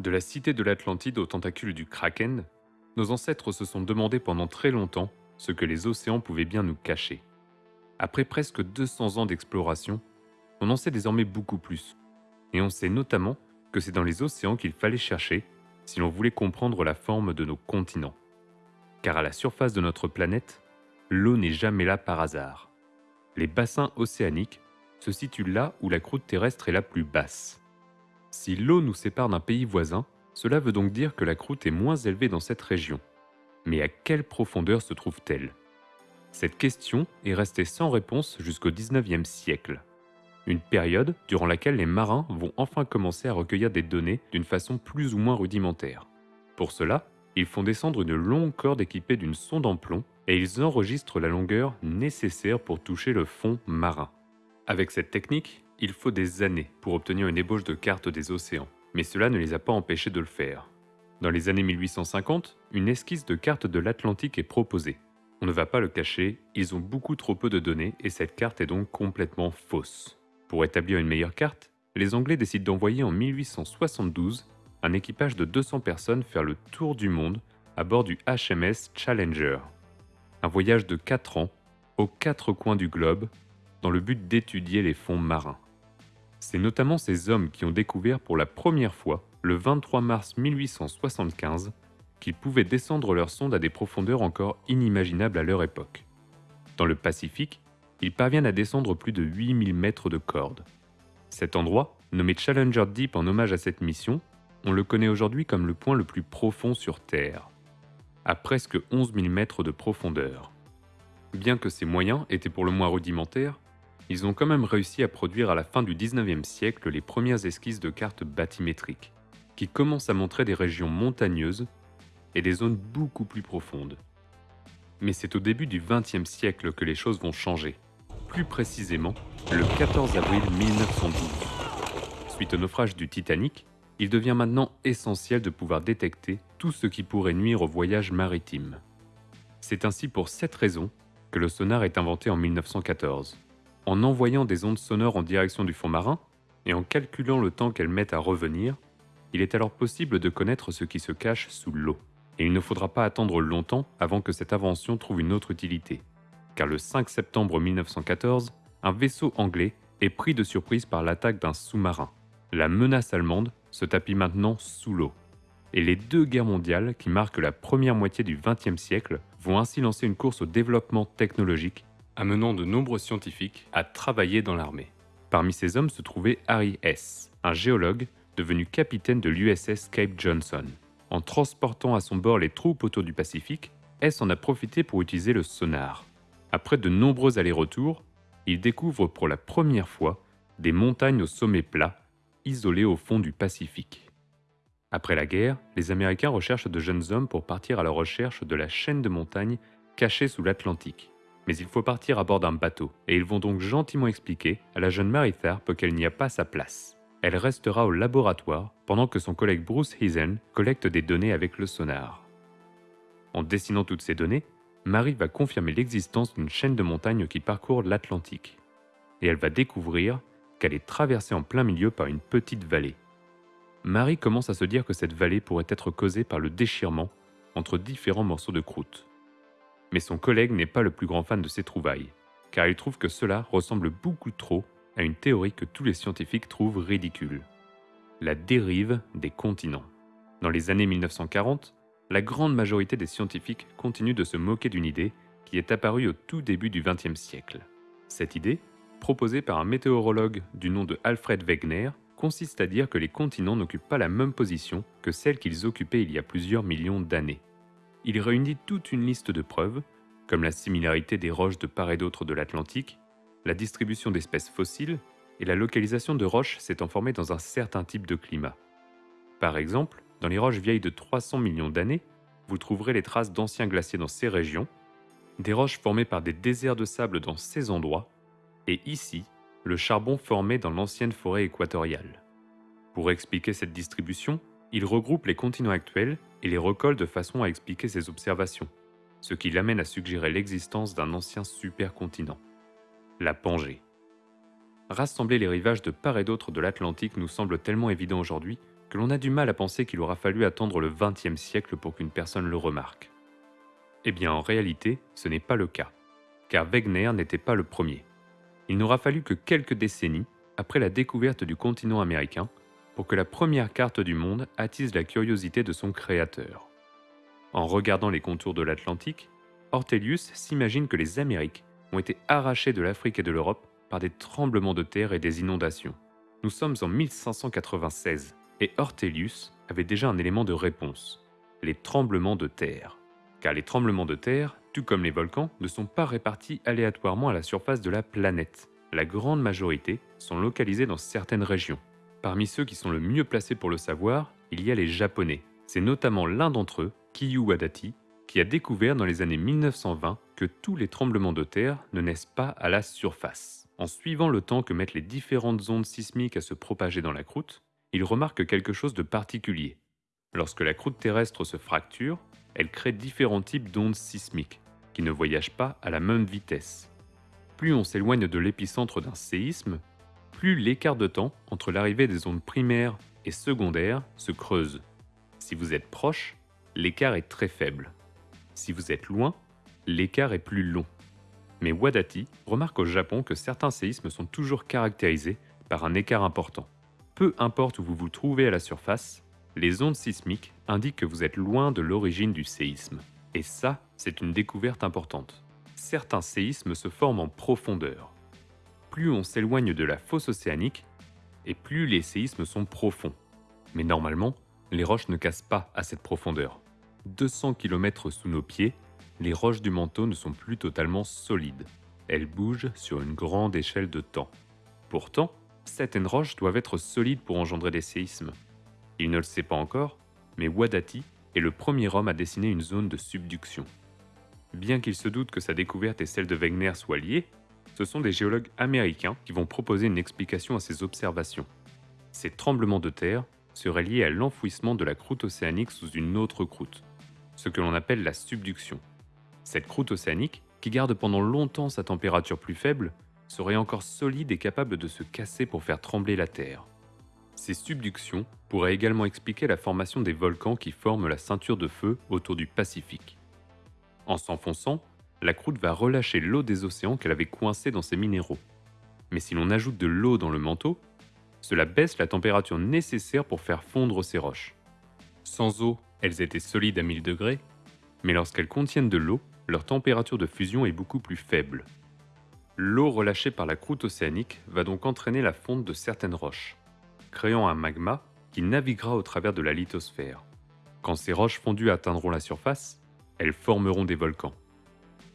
De la cité de l'Atlantide aux tentacules du Kraken, nos ancêtres se sont demandé pendant très longtemps ce que les océans pouvaient bien nous cacher. Après presque 200 ans d'exploration, on en sait désormais beaucoup plus. Et on sait notamment que c'est dans les océans qu'il fallait chercher si l'on voulait comprendre la forme de nos continents. Car à la surface de notre planète, l'eau n'est jamais là par hasard. Les bassins océaniques se situent là où la croûte terrestre est la plus basse. Si l'eau nous sépare d'un pays voisin, cela veut donc dire que la croûte est moins élevée dans cette région. Mais à quelle profondeur se trouve-t-elle? Cette question est restée sans réponse jusqu'au 19e siècle. Une période durant laquelle les marins vont enfin commencer à recueillir des données d'une façon plus ou moins rudimentaire. Pour cela, ils font descendre une longue corde équipée d'une sonde en plomb et ils enregistrent la longueur nécessaire pour toucher le fond marin. Avec cette technique, il faut des années pour obtenir une ébauche de carte des océans, mais cela ne les a pas empêchés de le faire. Dans les années 1850, une esquisse de carte de l'Atlantique est proposée. On ne va pas le cacher, ils ont beaucoup trop peu de données et cette carte est donc complètement fausse. Pour établir une meilleure carte, les Anglais décident d'envoyer en 1872 un équipage de 200 personnes faire le tour du monde à bord du HMS Challenger. Un voyage de 4 ans, aux quatre coins du globe, dans le but d'étudier les fonds marins. C'est notamment ces hommes qui ont découvert pour la première fois, le 23 mars 1875, qu'ils pouvaient descendre leur sonde à des profondeurs encore inimaginables à leur époque. Dans le Pacifique, ils parviennent à descendre plus de 8000 mètres de corde. Cet endroit, nommé Challenger Deep en hommage à cette mission, on le connaît aujourd'hui comme le point le plus profond sur Terre, à presque 11 000 mètres de profondeur. Bien que ces moyens étaient pour le moins rudimentaires, ils ont quand même réussi à produire à la fin du 19e siècle les premières esquisses de cartes bathymétriques, qui commencent à montrer des régions montagneuses et des zones beaucoup plus profondes. Mais c'est au début du 20e siècle que les choses vont changer, plus précisément le 14 avril 1912. Suite au naufrage du Titanic, il devient maintenant essentiel de pouvoir détecter tout ce qui pourrait nuire au voyage maritime. C'est ainsi pour cette raison que le sonar est inventé en 1914 en envoyant des ondes sonores en direction du fond marin et en calculant le temps qu'elles mettent à revenir, il est alors possible de connaître ce qui se cache sous l'eau. Et il ne faudra pas attendre longtemps avant que cette invention trouve une autre utilité. Car le 5 septembre 1914, un vaisseau anglais est pris de surprise par l'attaque d'un sous-marin. La menace allemande se tapit maintenant sous l'eau. Et les deux guerres mondiales qui marquent la première moitié du XXe siècle vont ainsi lancer une course au développement technologique amenant de nombreux scientifiques à travailler dans l'armée. Parmi ces hommes se trouvait Harry S., un géologue devenu capitaine de l'USS Cape Johnson. En transportant à son bord les troupes autour du Pacifique, S en a profité pour utiliser le sonar. Après de nombreux allers-retours, il découvre pour la première fois des montagnes au sommet plat, isolées au fond du Pacifique. Après la guerre, les Américains recherchent de jeunes hommes pour partir à la recherche de la chaîne de montagnes cachée sous l'Atlantique mais il faut partir à bord d'un bateau, et ils vont donc gentiment expliquer à la jeune Mary Tharp qu'elle n'y a pas sa place. Elle restera au laboratoire pendant que son collègue Bruce Heisen collecte des données avec le sonar. En dessinant toutes ces données, Marie va confirmer l'existence d'une chaîne de montagnes qui parcourt l'Atlantique. Et elle va découvrir qu'elle est traversée en plein milieu par une petite vallée. Marie commence à se dire que cette vallée pourrait être causée par le déchirement entre différents morceaux de croûte. Mais son collègue n'est pas le plus grand fan de ces trouvailles, car il trouve que cela ressemble beaucoup trop à une théorie que tous les scientifiques trouvent ridicule. La dérive des continents. Dans les années 1940, la grande majorité des scientifiques continuent de se moquer d'une idée qui est apparue au tout début du XXe siècle. Cette idée, proposée par un météorologue du nom de Alfred Wegener, consiste à dire que les continents n'occupent pas la même position que celle qu'ils occupaient il y a plusieurs millions d'années il réunit toute une liste de preuves, comme la similarité des roches de part et d'autre de l'Atlantique, la distribution d'espèces fossiles et la localisation de roches s'étant formées dans un certain type de climat. Par exemple, dans les roches vieilles de 300 millions d'années, vous trouverez les traces d'anciens glaciers dans ces régions, des roches formées par des déserts de sable dans ces endroits, et ici, le charbon formé dans l'ancienne forêt équatoriale. Pour expliquer cette distribution, il regroupe les continents actuels et les recolle de façon à expliquer ses observations, ce qui l'amène à suggérer l'existence d'un ancien supercontinent, la Pangée. Rassembler les rivages de part et d'autre de l'Atlantique nous semble tellement évident aujourd'hui que l'on a du mal à penser qu'il aura fallu attendre le XXe siècle pour qu'une personne le remarque. Eh bien, en réalité, ce n'est pas le cas, car Wegener n'était pas le premier. Il n'aura fallu que quelques décennies après la découverte du continent américain pour que la première carte du monde attise la curiosité de son créateur. En regardant les contours de l'Atlantique, Ortelius s'imagine que les Amériques ont été arrachées de l'Afrique et de l'Europe par des tremblements de terre et des inondations. Nous sommes en 1596 et Ortelius avait déjà un élément de réponse, les tremblements de terre. Car les tremblements de terre, tout comme les volcans, ne sont pas répartis aléatoirement à la surface de la planète. La grande majorité sont localisés dans certaines régions, Parmi ceux qui sont le mieux placés pour le savoir, il y a les Japonais. C'est notamment l'un d'entre eux, Kiyu Wadati, qui a découvert dans les années 1920 que tous les tremblements de terre ne naissent pas à la surface. En suivant le temps que mettent les différentes ondes sismiques à se propager dans la croûte, il remarque quelque chose de particulier. Lorsque la croûte terrestre se fracture, elle crée différents types d'ondes sismiques, qui ne voyagent pas à la même vitesse. Plus on s'éloigne de l'épicentre d'un séisme, plus l'écart de temps entre l'arrivée des ondes primaires et secondaires se creuse. Si vous êtes proche, l'écart est très faible. Si vous êtes loin, l'écart est plus long. Mais Wadati remarque au Japon que certains séismes sont toujours caractérisés par un écart important. Peu importe où vous vous trouvez à la surface, les ondes sismiques indiquent que vous êtes loin de l'origine du séisme. Et ça, c'est une découverte importante. Certains séismes se forment en profondeur plus on s'éloigne de la fosse océanique, et plus les séismes sont profonds. Mais normalement, les roches ne cassent pas à cette profondeur. 200 km sous nos pieds, les roches du manteau ne sont plus totalement solides. Elles bougent sur une grande échelle de temps. Pourtant, certaines roches doivent être solides pour engendrer des séismes. Il ne le sait pas encore, mais Wadati est le premier homme à dessiner une zone de subduction. Bien qu'il se doute que sa découverte et celle de Wegener soient liées, ce sont des géologues américains qui vont proposer une explication à ces observations. Ces tremblements de terre seraient liés à l'enfouissement de la croûte océanique sous une autre croûte, ce que l'on appelle la subduction. Cette croûte océanique, qui garde pendant longtemps sa température plus faible, serait encore solide et capable de se casser pour faire trembler la Terre. Ces subductions pourraient également expliquer la formation des volcans qui forment la ceinture de feu autour du Pacifique. En s'enfonçant, la croûte va relâcher l'eau des océans qu'elle avait coincée dans ses minéraux. Mais si l'on ajoute de l'eau dans le manteau, cela baisse la température nécessaire pour faire fondre ces roches. Sans eau, elles étaient solides à 1000 degrés, mais lorsqu'elles contiennent de l'eau, leur température de fusion est beaucoup plus faible. L'eau relâchée par la croûte océanique va donc entraîner la fonte de certaines roches, créant un magma qui naviguera au travers de la lithosphère. Quand ces roches fondues atteindront la surface, elles formeront des volcans.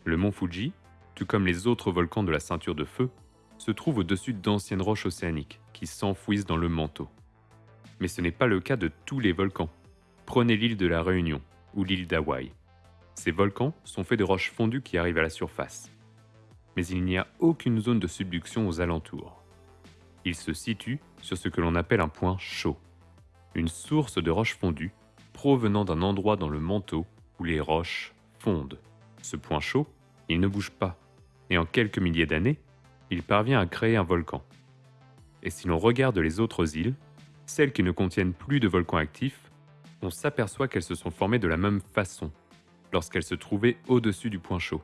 Le mont Fuji, tout comme les autres volcans de la ceinture de feu, se trouve au-dessus d'anciennes roches océaniques qui s'enfouissent dans le manteau. Mais ce n'est pas le cas de tous les volcans. Prenez l'île de la Réunion ou l'île d'Hawaï. Ces volcans sont faits de roches fondues qui arrivent à la surface. Mais il n'y a aucune zone de subduction aux alentours. Ils se situent sur ce que l'on appelle un point chaud, une source de roches fondues provenant d'un endroit dans le manteau où les roches fondent. Ce point chaud, il ne bouge pas, et en quelques milliers d'années, il parvient à créer un volcan. Et si l'on regarde les autres îles, celles qui ne contiennent plus de volcans actifs, on s'aperçoit qu'elles se sont formées de la même façon, lorsqu'elles se trouvaient au-dessus du point chaud.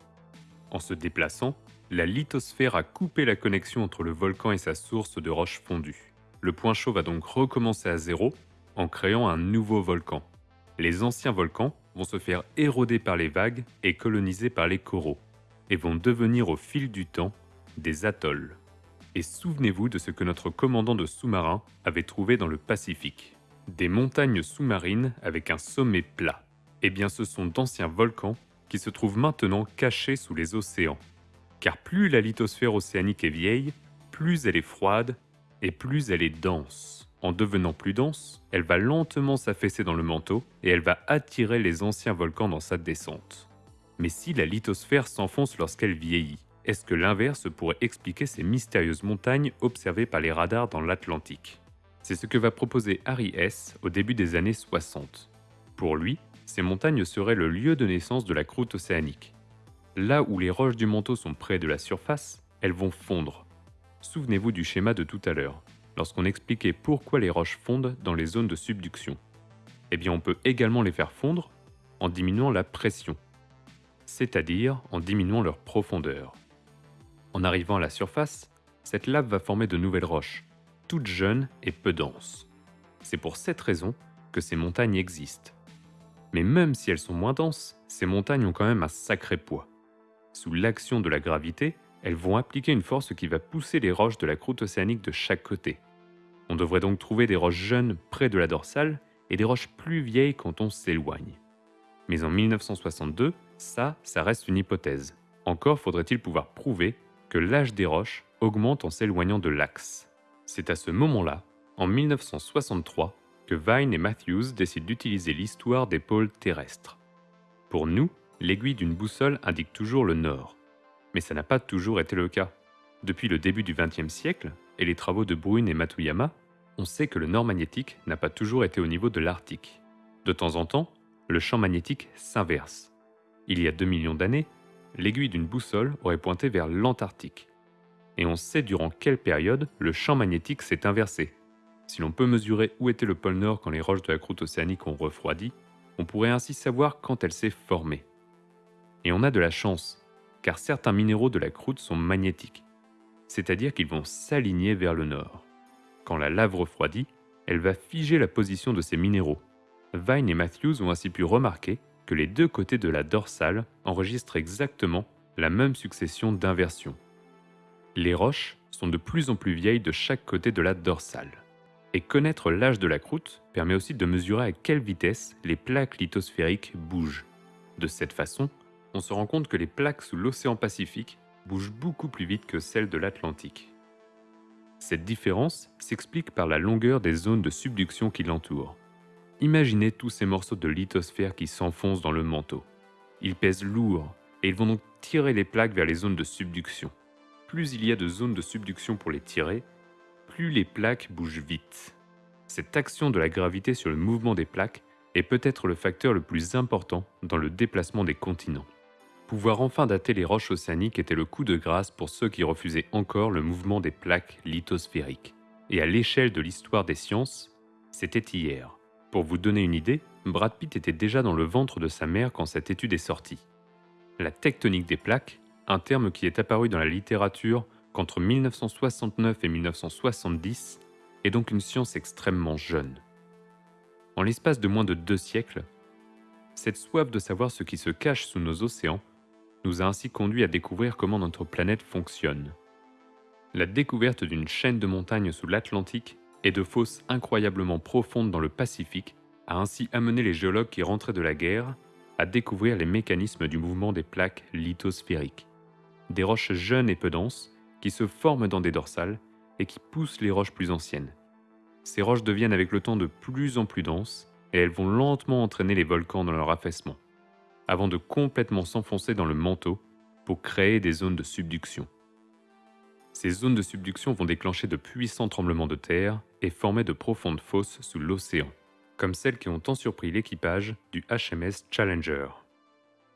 En se déplaçant, la lithosphère a coupé la connexion entre le volcan et sa source de roches fondues. Le point chaud va donc recommencer à zéro en créant un nouveau volcan. Les anciens volcans vont se faire éroder par les vagues et coloniser par les coraux, et vont devenir au fil du temps des atolls. Et souvenez-vous de ce que notre commandant de sous-marin avait trouvé dans le Pacifique. Des montagnes sous-marines avec un sommet plat. Eh bien ce sont d'anciens volcans qui se trouvent maintenant cachés sous les océans. Car plus la lithosphère océanique est vieille, plus elle est froide et plus elle est dense. En devenant plus dense, elle va lentement s'affaisser dans le manteau et elle va attirer les anciens volcans dans sa descente. Mais si la lithosphère s'enfonce lorsqu'elle vieillit, est-ce que l'inverse pourrait expliquer ces mystérieuses montagnes observées par les radars dans l'Atlantique? C'est ce que va proposer Harry S. au début des années 60. Pour lui, ces montagnes seraient le lieu de naissance de la croûte océanique. Là où les roches du manteau sont près de la surface, elles vont fondre. Souvenez-vous du schéma de tout à l'heure lorsqu'on expliquait pourquoi les roches fondent dans les zones de subduction. Eh bien, on peut également les faire fondre en diminuant la pression, c'est-à-dire en diminuant leur profondeur. En arrivant à la surface, cette lave va former de nouvelles roches, toutes jeunes et peu denses. C'est pour cette raison que ces montagnes existent. Mais même si elles sont moins denses, ces montagnes ont quand même un sacré poids. Sous l'action de la gravité, elles vont appliquer une force qui va pousser les roches de la croûte océanique de chaque côté. On devrait donc trouver des roches jeunes près de la dorsale et des roches plus vieilles quand on s'éloigne. Mais en 1962, ça, ça reste une hypothèse. Encore faudrait-il pouvoir prouver que l'âge des roches augmente en s'éloignant de l'axe. C'est à ce moment-là, en 1963, que Vine et Matthews décident d'utiliser l'histoire des pôles terrestres. Pour nous, l'aiguille d'une boussole indique toujours le nord. Mais ça n'a pas toujours été le cas. Depuis le début du XXe siècle et les travaux de Brune et Matuyama, on sait que le nord magnétique n'a pas toujours été au niveau de l'Arctique. De temps en temps, le champ magnétique s'inverse. Il y a 2 millions d'années, l'aiguille d'une boussole aurait pointé vers l'Antarctique. Et on sait durant quelle période le champ magnétique s'est inversé. Si l'on peut mesurer où était le pôle Nord quand les roches de la croûte océanique ont refroidi, on pourrait ainsi savoir quand elle s'est formée. Et on a de la chance, car certains minéraux de la croûte sont magnétiques, c'est-à-dire qu'ils vont s'aligner vers le nord. Quand la lave refroidit, elle va figer la position de ces minéraux. Vine et Matthews ont ainsi pu remarquer que les deux côtés de la dorsale enregistrent exactement la même succession d'inversions. Les roches sont de plus en plus vieilles de chaque côté de la dorsale. Et connaître l'âge de la croûte permet aussi de mesurer à quelle vitesse les plaques lithosphériques bougent. De cette façon, on se rend compte que les plaques sous l'océan Pacifique bougent beaucoup plus vite que celles de l'Atlantique. Cette différence s'explique par la longueur des zones de subduction qui l'entourent. Imaginez tous ces morceaux de lithosphère qui s'enfoncent dans le manteau. Ils pèsent lourd et ils vont donc tirer les plaques vers les zones de subduction. Plus il y a de zones de subduction pour les tirer, plus les plaques bougent vite. Cette action de la gravité sur le mouvement des plaques est peut-être le facteur le plus important dans le déplacement des continents. Pouvoir enfin dater les roches océaniques était le coup de grâce pour ceux qui refusaient encore le mouvement des plaques lithosphériques. Et à l'échelle de l'histoire des sciences, c'était hier. Pour vous donner une idée, Brad Pitt était déjà dans le ventre de sa mère quand cette étude est sortie. La tectonique des plaques, un terme qui est apparu dans la littérature qu'entre 1969 et 1970 est donc une science extrêmement jeune. En l'espace de moins de deux siècles, cette soif de savoir ce qui se cache sous nos océans nous a ainsi conduit à découvrir comment notre planète fonctionne. La découverte d'une chaîne de montagnes sous l'Atlantique et de fosses incroyablement profondes dans le Pacifique a ainsi amené les géologues qui rentraient de la guerre à découvrir les mécanismes du mouvement des plaques lithosphériques. Des roches jeunes et peu denses qui se forment dans des dorsales et qui poussent les roches plus anciennes. Ces roches deviennent avec le temps de plus en plus denses et elles vont lentement entraîner les volcans dans leur affaissement, avant de complètement s'enfoncer dans le manteau pour créer des zones de subduction. Ces zones de subduction vont déclencher de puissants tremblements de terre et former de profondes fosses sous l'océan, comme celles qui ont tant surpris l'équipage du HMS Challenger.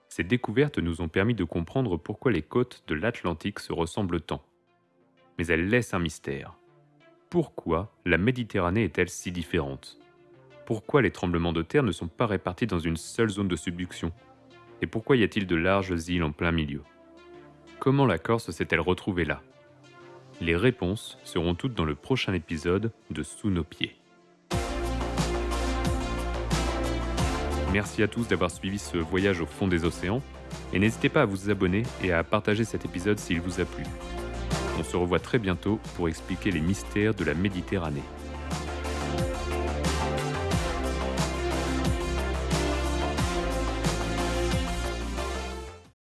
Ces découvertes nous ont permis de comprendre pourquoi les côtes de l'Atlantique se ressemblent tant. Mais elle laisse un mystère. Pourquoi la Méditerranée est-elle si différente? Pourquoi les tremblements de terre ne sont pas répartis dans une seule zone de subduction? Et pourquoi y a-t-il de larges îles en plein milieu? Comment la Corse s'est-elle retrouvée là? Les réponses seront toutes dans le prochain épisode de Sous nos pieds. Merci à tous d'avoir suivi ce voyage au fond des océans et n'hésitez pas à vous abonner et à partager cet épisode s'il vous a plu. On se revoit très bientôt pour expliquer les mystères de la Méditerranée.